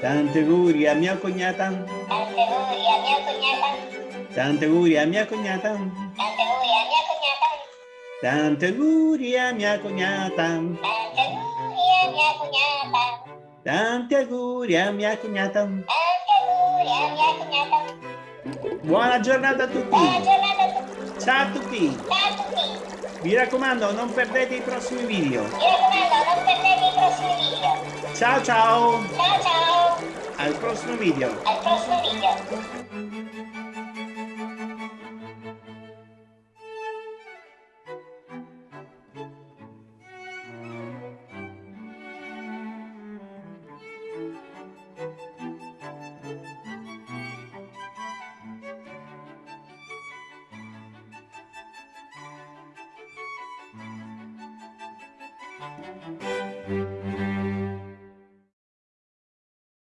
Tanti auguri a mia cognata. Tanti auguri a mia cognata. Tanti auguri a mia cognata. Tanti auguri a mia cognata. Tanti auguri a mia cognata. Tanti auguri a mia cognata. Buona giornata a tutti. Buona giornata a tutti. Ciao a tutti. Ciao a tutti. Mi raccomando, non perdete i prossimi video. Mi raccomando, non perdete i prossimi video. Ciao ciao. Ciao ciao. Al prossimo video. Al prossimo video.